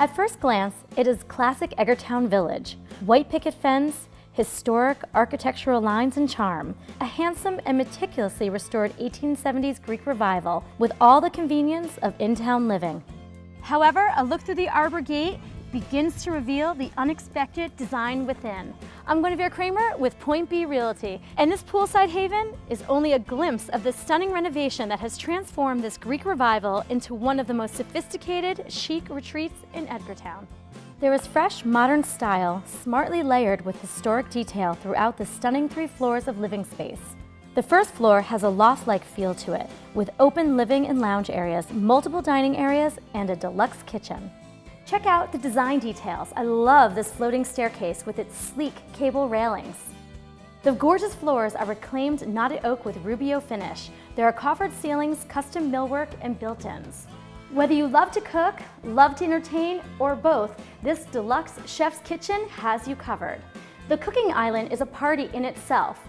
At first glance, it is classic Edgartown Village. White picket fence, historic architectural lines and charm, a handsome and meticulously restored 1870s Greek revival with all the convenience of in-town living. However, a look through the arbor gate begins to reveal the unexpected design within. I'm Guinevere Kramer with Point B Realty, and this poolside haven is only a glimpse of the stunning renovation that has transformed this Greek revival into one of the most sophisticated, chic retreats in Edgartown. There is fresh, modern style, smartly layered with historic detail throughout the stunning three floors of living space. The first floor has a loft-like feel to it, with open living and lounge areas, multiple dining areas, and a deluxe kitchen. Check out the design details. I love this floating staircase with its sleek cable railings. The gorgeous floors are reclaimed knotted oak with rubio finish. There are coffered ceilings, custom millwork, and built-ins. Whether you love to cook, love to entertain, or both, this deluxe chef's kitchen has you covered. The cooking island is a party in itself.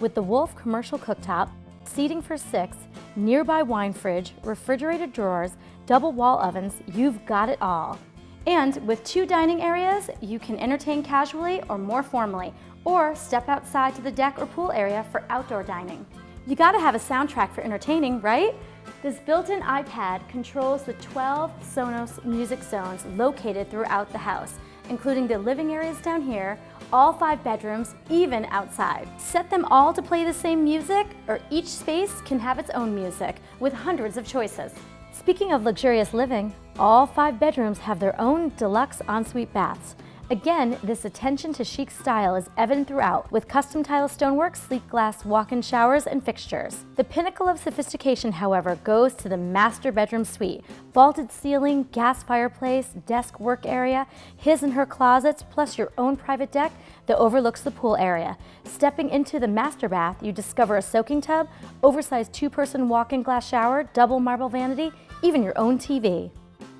With the Wolf commercial cooktop, seating for six, nearby wine fridge, refrigerated drawers, double wall ovens, you've got it all. And with two dining areas, you can entertain casually or more formally, or step outside to the deck or pool area for outdoor dining. You gotta have a soundtrack for entertaining, right? This built-in iPad controls the 12 Sonos music zones located throughout the house, including the living areas down here, all five bedrooms, even outside. Set them all to play the same music, or each space can have its own music, with hundreds of choices. Speaking of luxurious living, all five bedrooms have their own deluxe ensuite baths. Again, this attention to chic style is evident throughout, with custom tile stonework, sleek glass walk-in showers, and fixtures. The pinnacle of sophistication, however, goes to the master bedroom suite. Vaulted ceiling, gas fireplace, desk work area, his and her closets, plus your own private deck that overlooks the pool area. Stepping into the master bath, you discover a soaking tub, oversized two-person walk-in glass shower, double marble vanity, even your own TV.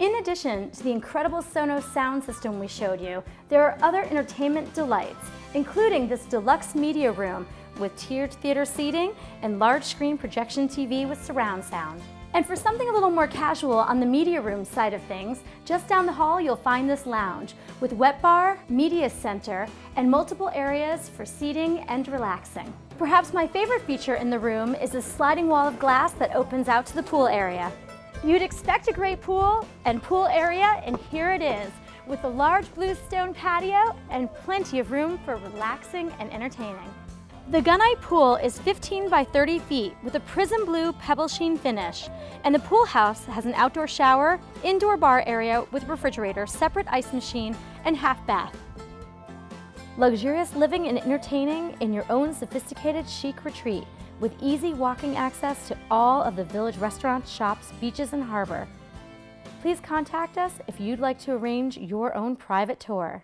In addition to the incredible Sonos sound system we showed you, there are other entertainment delights, including this deluxe media room with tiered theater seating and large screen projection TV with surround sound. And for something a little more casual on the media room side of things, just down the hall you'll find this lounge with wet bar, media center, and multiple areas for seating and relaxing. Perhaps my favorite feature in the room is a sliding wall of glass that opens out to the pool area. You'd expect a great pool and pool area, and here it is, with a large bluestone patio and plenty of room for relaxing and entertaining. The Gunite pool is 15 by 30 feet with a prism blue pebble sheen finish, and the pool house has an outdoor shower, indoor bar area with refrigerator, separate ice machine, and half bath. Luxurious living and entertaining in your own sophisticated chic retreat with easy walking access to all of the village restaurants, shops, beaches, and harbor. Please contact us if you'd like to arrange your own private tour.